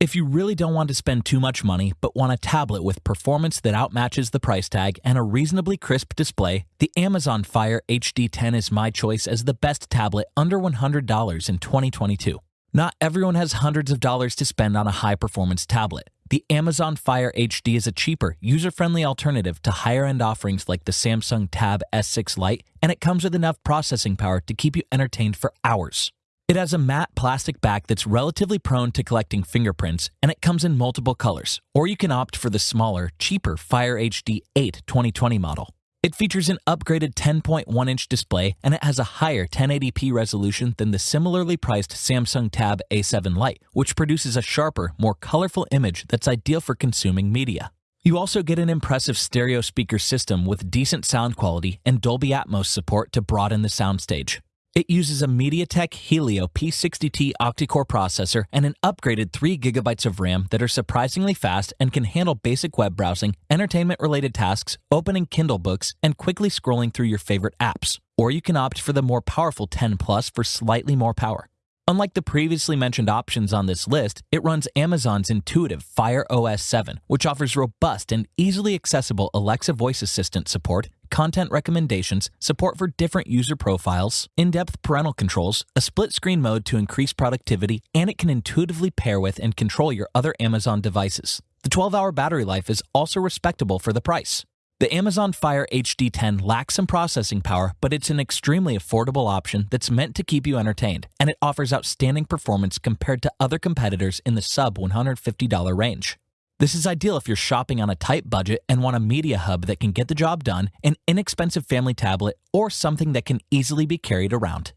If you really don't want to spend too much money but want a tablet with performance that outmatches the price tag and a reasonably crisp display, the Amazon Fire HD 10 is my choice as the best tablet under $100 in 2022. Not everyone has hundreds of dollars to spend on a high performance tablet. The Amazon Fire HD is a cheaper, user friendly alternative to higher end offerings like the Samsung Tab S6 Lite, and it comes with enough processing power to keep you entertained for hours. It has a matte plastic back that's relatively prone to collecting fingerprints, and it comes in multiple colors, or you can opt for the smaller, cheaper Fire HD 8 2020 model. It features an upgraded 10.1 inch display and it has a higher 1080p resolution than the similarly priced Samsung Tab A7 Lite, which produces a sharper, more colorful image that's ideal for consuming media. You also get an impressive stereo speaker system with decent sound quality and Dolby Atmos support to broaden the soundstage. It uses a MediaTek Helio P60T octa-core processor and an upgraded 3GB of RAM that are surprisingly fast and can handle basic web browsing, entertainment-related tasks, opening Kindle books, and quickly scrolling through your favorite apps. Or you can opt for the more powerful 10 Plus for slightly more power. Unlike the previously mentioned options on this list, it runs Amazon's intuitive Fire OS 7, which offers robust and easily accessible Alexa voice assistant support, content recommendations, support for different user profiles, in depth parental controls, a split screen mode to increase productivity, and it can intuitively pair with and control your other Amazon devices. The 12 hour battery life is also respectable for the price. The Amazon Fire HD 10 lacks some processing power, but it's an extremely affordable option that's meant to keep you entertained, and it offers outstanding performance compared to other competitors in the sub $150 range. This is ideal if you're shopping on a tight budget and want a media hub that can get the job done, an inexpensive family tablet, or something that can easily be carried around.